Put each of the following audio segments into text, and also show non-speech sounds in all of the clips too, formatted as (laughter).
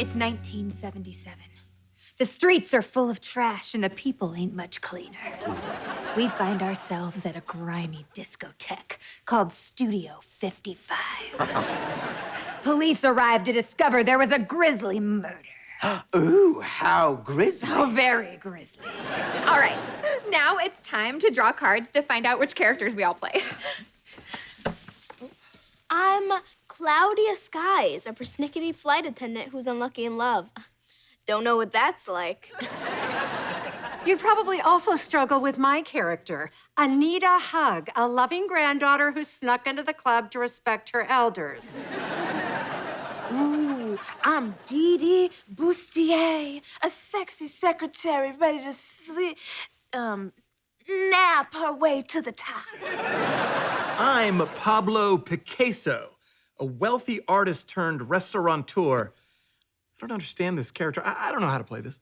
It's 1977. The streets are full of trash and the people ain't much cleaner. We find ourselves at a grimy discotheque called Studio 55. Police arrived to discover there was a grisly murder. (gasps) Ooh, how grisly. Oh, very grisly. All right, now it's time to draw cards to find out which characters we all play. I'm Claudia Skies, a persnickety flight attendant who's unlucky in love. Don't know what that's like. (laughs) You'd probably also struggle with my character, Anita Hug, a loving granddaughter who snuck into the club to respect her elders. (laughs) Ooh, I'm Dee Dee Bustier, a sexy secretary ready to sleep, um, nap her way to the top. I'm Pablo Picasso, a wealthy artist turned restaurateur. I don't understand this character. I, I don't know how to play this.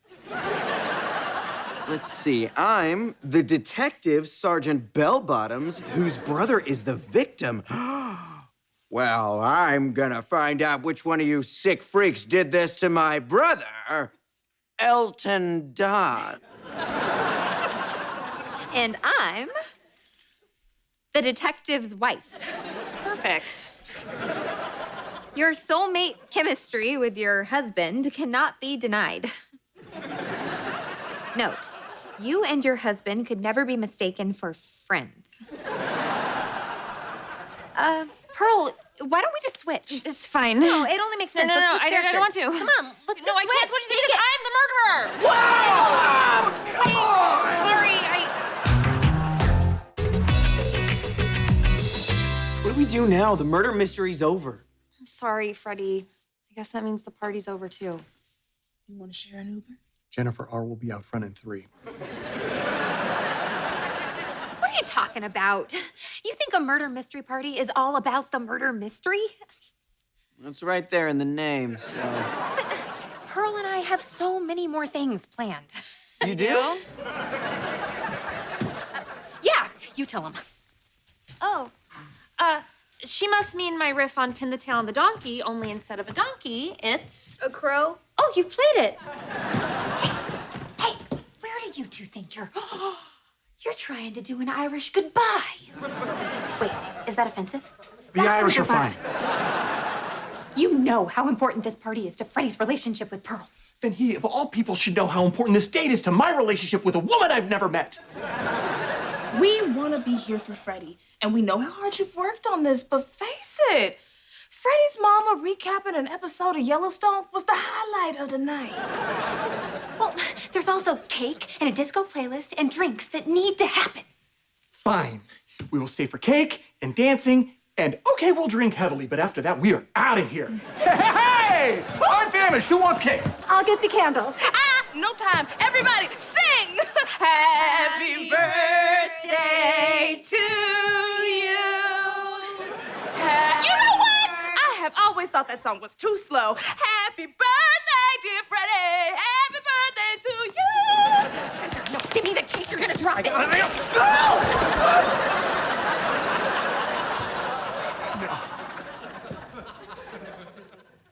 Let's see. I'm the detective, Sergeant Bellbottoms, whose brother is the victim. (gasps) well, I'm gonna find out which one of you sick freaks did this to my brother, Elton Don. And I'm the detective's wife. Perfect. Your soulmate chemistry with your husband cannot be denied. Note, you and your husband could never be mistaken for friends. Uh, Pearl, why don't we just switch? It's fine. No, it only makes sense. no, Let's no, I don't- I don't want to. Come on, let's no, just I can't switch. switch because I'm the murderer. Wow! Do we do now? The murder mystery's over. I'm sorry, Freddie. I guess that means the party's over too. You want to share an Uber? Jennifer R. will be out front in three. What are you talking about? You think a murder mystery party is all about the murder mystery? That's right there in the name, so. Pearl and I have so many more things planned. You do? Yeah, you tell him. Oh, uh, she must mean my riff on Pin the Tail on the Donkey, only instead of a donkey, it's. A crow? Oh, you've played it. Hey, where do you two think you're? (gasps) You're trying to do an Irish goodbye. Wait, is that offensive? The Irish are fine. You know how important this party is to Freddie's relationship with Pearl. Then he, of all people, should know how important this date is to my relationship with a woman I've never met. We want to be here for Freddie, and we know how hard you've worked on this, but face it, Freddie's mama recapping an episode of Yellowstone was the highlight of the night. Well, there's also cake and a disco playlist and drinks that need to happen. Fine. We will stay for cake and dancing, and okay, we'll drink heavily, but after that, we are out of here. (laughs) Hey! I'm famished. Who wants cake? I'll get the candles. Ah, no time. Everybody, sing! (laughs) Happy birthday always thought that song was too slow. Happy birthday, dear Freddie. Happy birthday to you. Spencer, no, give me the cake. You're gonna drop it.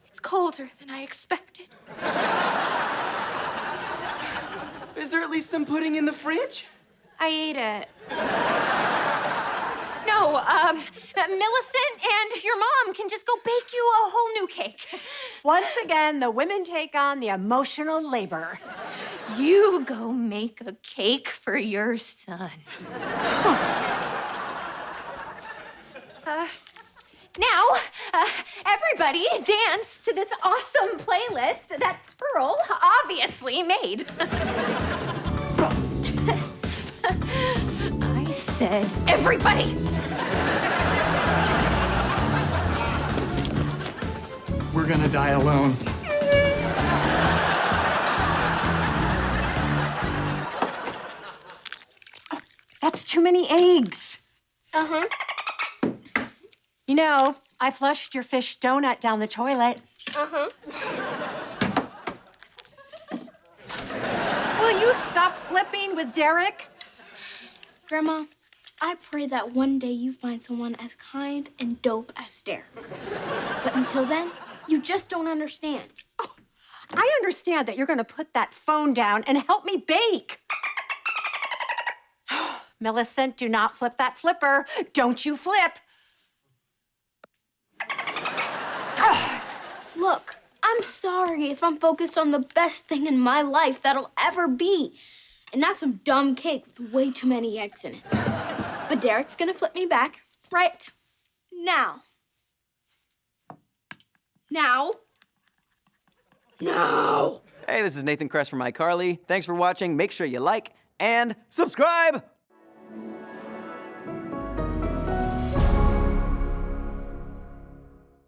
It's colder than I expected. Is there at least some pudding in the fridge? I ate it. Um, Millicent and your mom can just go bake you a whole new cake. Once again, the women take on the emotional labor. You go make a cake for your son. Uh, now, uh, everybody dance to this awesome playlist that Pearl obviously made. (laughs) I said, everybody! Gonna die alone. That's too many eggs. Uh-huh. You know, I flushed your fish donut down the toilet. Uh-huh. Will you stop flipping with Derek? Grandma, I pray that one day you find someone as kind and dope as Derek. But until then, you just don't understand. Oh, I understand that you're going to put that phone down and help me bake. (sighs) Millicent, do not flip that flipper. Don't you flip. (sighs) Look, I'm sorry if I'm focused on the best thing in my life that'll ever be. And not some dumb cake with way too many eggs in it. But Derek's gonna flip me back right now. Now. Now. Hey, this is Nathan Kress from iCarly. Thanks for watching. Make sure you like and subscribe.